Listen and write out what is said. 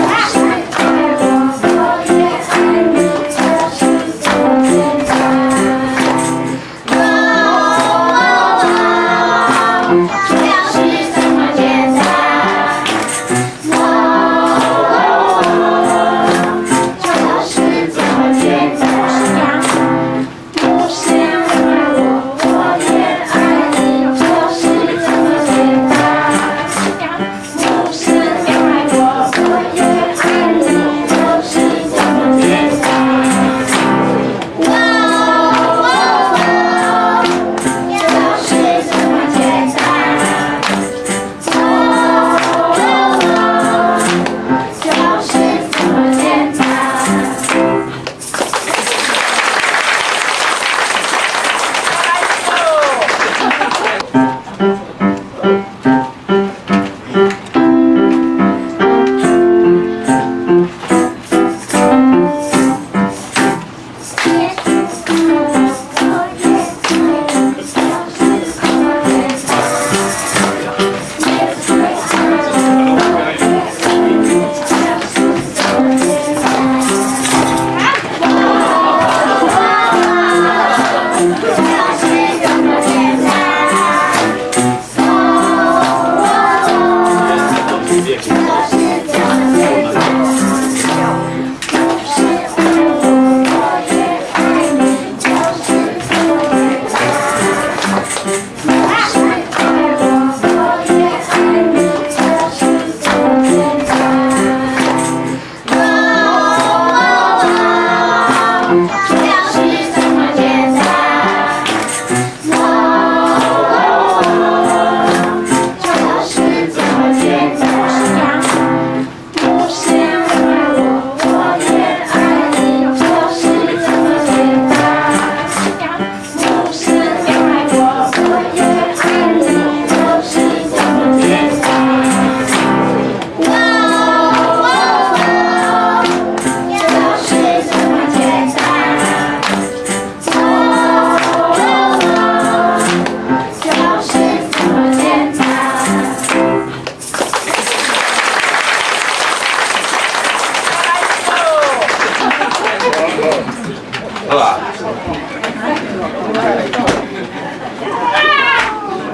Yes. 감사합니다. ほら。